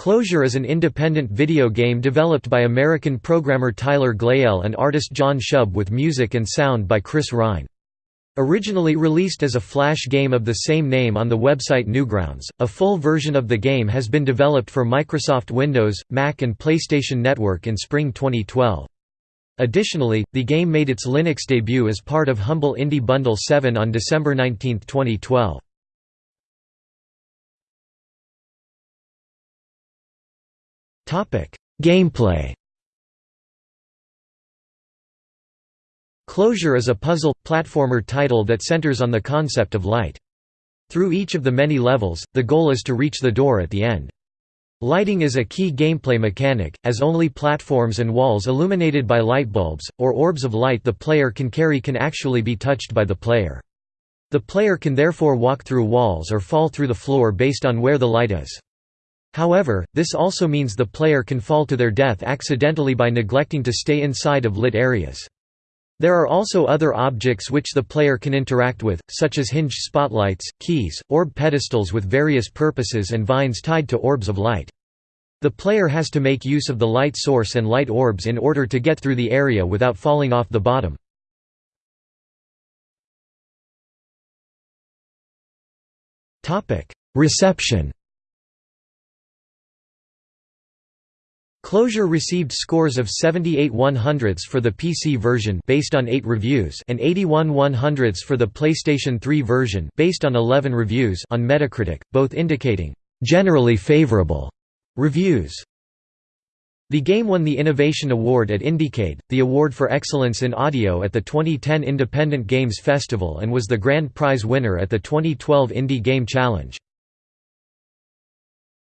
Closure is an independent video game developed by American programmer Tyler Glaiel and artist John Shub with music and sound by Chris Rhyne. Originally released as a flash game of the same name on the website Newgrounds, a full version of the game has been developed for Microsoft Windows, Mac and PlayStation Network in spring 2012. Additionally, the game made its Linux debut as part of Humble Indie Bundle 7 on December 19, 2012. Gameplay Closure is a puzzle, platformer title that centers on the concept of light. Through each of the many levels, the goal is to reach the door at the end. Lighting is a key gameplay mechanic, as only platforms and walls illuminated by light bulbs, or orbs of light the player can carry can actually be touched by the player. The player can therefore walk through walls or fall through the floor based on where the light is. However, this also means the player can fall to their death accidentally by neglecting to stay inside of lit areas. There are also other objects which the player can interact with, such as hinge spotlights, keys, orb pedestals with various purposes and vines tied to orbs of light. The player has to make use of the light source and light orbs in order to get through the area without falling off the bottom. Reception Closure received scores of 78 100ths for the PC version based on 8 reviews and 81 100ths for the PlayStation 3 version based on 11 reviews on Metacritic, both indicating generally favorable reviews. The game won the Innovation Award at Indiecade, the award for excellence in audio at the 2010 Independent Games Festival and was the grand prize winner at the 2012 Indie Game Challenge.